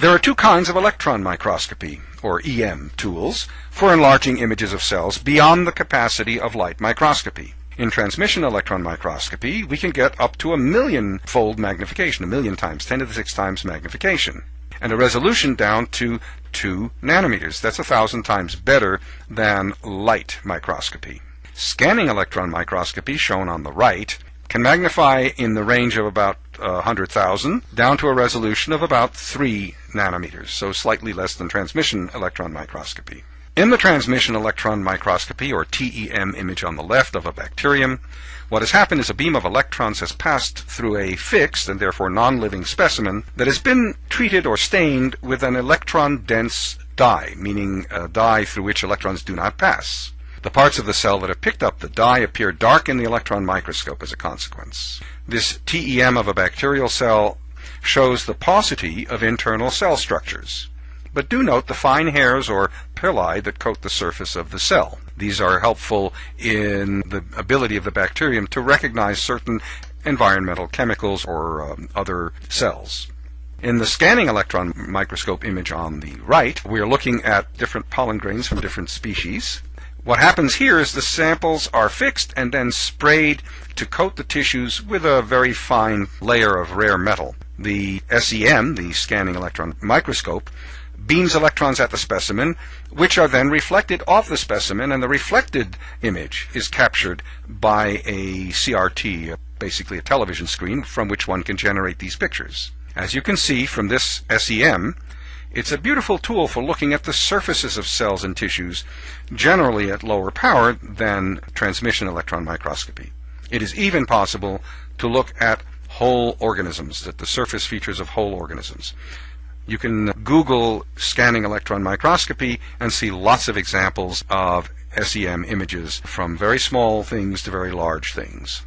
There are two kinds of electron microscopy, or EM, tools for enlarging images of cells beyond the capacity of light microscopy. In transmission electron microscopy, we can get up to a million-fold magnification, a million times, 10 to the 6 times magnification, and a resolution down to 2 nanometers. That's a thousand times better than light microscopy. Scanning electron microscopy, shown on the right, can magnify in the range of about uh, 100,000 down to a resolution of about 3 nanometers, so slightly less than transmission electron microscopy. In the transmission electron microscopy, or TEM image on the left of a bacterium, what has happened is a beam of electrons has passed through a fixed and therefore non-living specimen that has been treated or stained with an electron-dense dye, meaning a dye through which electrons do not pass. The parts of the cell that have picked up the dye appear dark in the electron microscope as a consequence. This TEM of a bacterial cell shows the paucity of internal cell structures. But do note the fine hairs or pili that coat the surface of the cell. These are helpful in the ability of the bacterium to recognize certain environmental chemicals or um, other cells. In the scanning electron microscope image on the right, we are looking at different pollen grains from different species. What happens here is the samples are fixed and then sprayed to coat the tissues with a very fine layer of rare metal. The SEM, the scanning electron microscope, beams electrons at the specimen, which are then reflected off the specimen, and the reflected image is captured by a CRT, basically a television screen, from which one can generate these pictures. As you can see from this SEM, it's a beautiful tool for looking at the surfaces of cells and tissues, generally at lower power than transmission electron microscopy. It is even possible to look at whole organisms, at the surface features of whole organisms. You can Google scanning electron microscopy and see lots of examples of SEM images from very small things to very large things.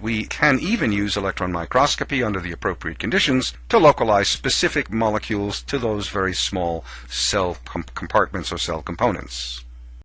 We can even use electron microscopy under the appropriate conditions to localize specific molecules to those very small cell com compartments or cell components.